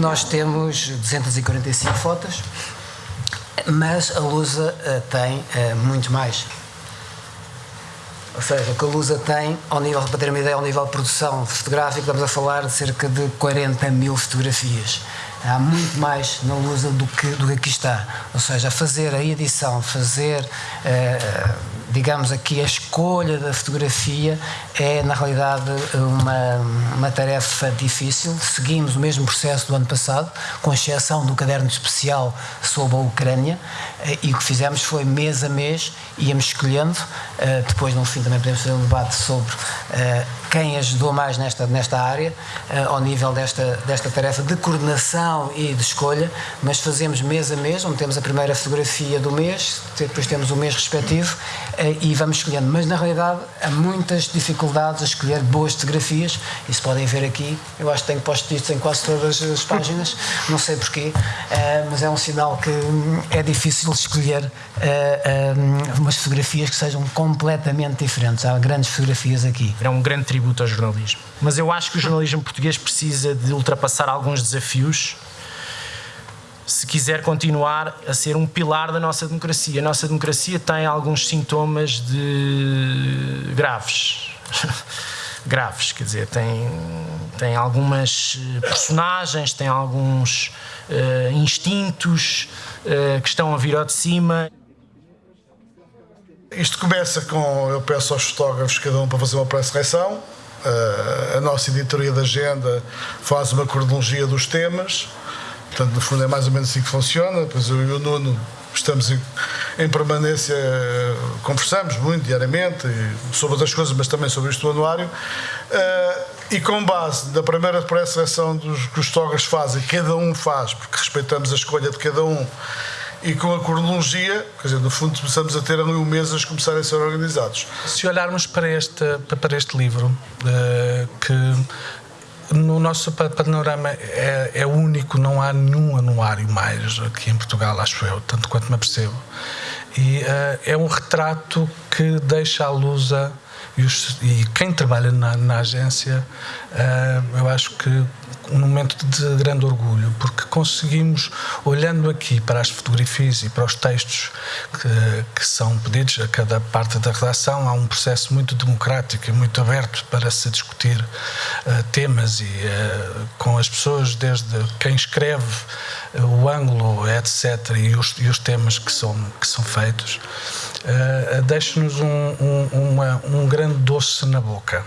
Nós temos 245 fotos, mas a Lusa uh, tem uh, muito mais. Ou seja, o que a Lusa tem, ao nível, para ter uma ideia, ao nível de produção fotográfica, estamos a falar de cerca de 40 mil fotografias. Há muito mais na Lusa do que, do que aqui está. Ou seja, fazer a edição, fazer, uh, digamos aqui, a escolha da fotografia é, na realidade, uma, uma tarefa difícil. Seguimos o mesmo processo do ano passado, com exceção do caderno especial sobre a Ucrânia, uh, e o que fizemos foi mês a mês, íamos escolhendo. Uh, depois, no fim, também podemos fazer um debate sobre quem ajudou mais nesta, nesta área, ao nível desta, desta tarefa de coordenação e de escolha, mas fazemos mês a mês, onde temos a primeira fotografia do mês, depois temos o mês respectivo eh, e vamos escolhendo. Mas na realidade há muitas dificuldades a escolher boas fotografias, isso podem ver aqui. Eu acho que tenho post-its em quase todas as páginas, não sei porquê, eh, mas é um sinal que hum, é difícil escolher hum, umas fotografias que sejam completamente diferentes. Há grandes fotografias aqui. É um grande tributo ao jornalismo. Mas eu acho que o jornalismo português precisa de ultrapassar alguns desafios se quiser continuar a ser um pilar da nossa democracia. A nossa democracia tem alguns sintomas de graves. graves, quer dizer, tem, tem algumas eh, personagens, tem alguns uh, instintos uh, que estão a vir ao de cima. Isto começa com, eu peço aos fotógrafos cada um para fazer uma pré-seleção, uh, a nossa editoria da agenda faz uma cronologia dos temas, Portanto, no fundo é mais ou menos assim que funciona. Depois eu e o Nuno estamos em, em permanência, conversamos muito diariamente sobre outras coisas, mas também sobre este anuário. Uh, e com base na primeira pré-seleção dos que os fotógrafos fazem, cada um faz, porque respeitamos a escolha de cada um, e com a cronologia, quer dizer, no fundo começamos a ter ali um mês a começarem a ser organizados. Se olharmos para este, para este livro, uh, que no nosso panorama é, é, único, não há nenhum anuário mais aqui em Portugal, acho eu, tanto quanto me apercebo. E uh, é um retrato que deixa a, e, os, e, quem trabalha na, na agência, uh, eu acho que um momento de grande orgulho, porque conseguimos, olhando aqui para as fotografias e para os textos que, que são pedidos a cada parte da redação, há um processo muito democrático e muito aberto para se discutir uh, temas e uh, com as pessoas, desde quem escreve, o ângulo, etc., e os, e os temas que são, que são feitos, uh, deixa-nos um, um, um grande doce na boca.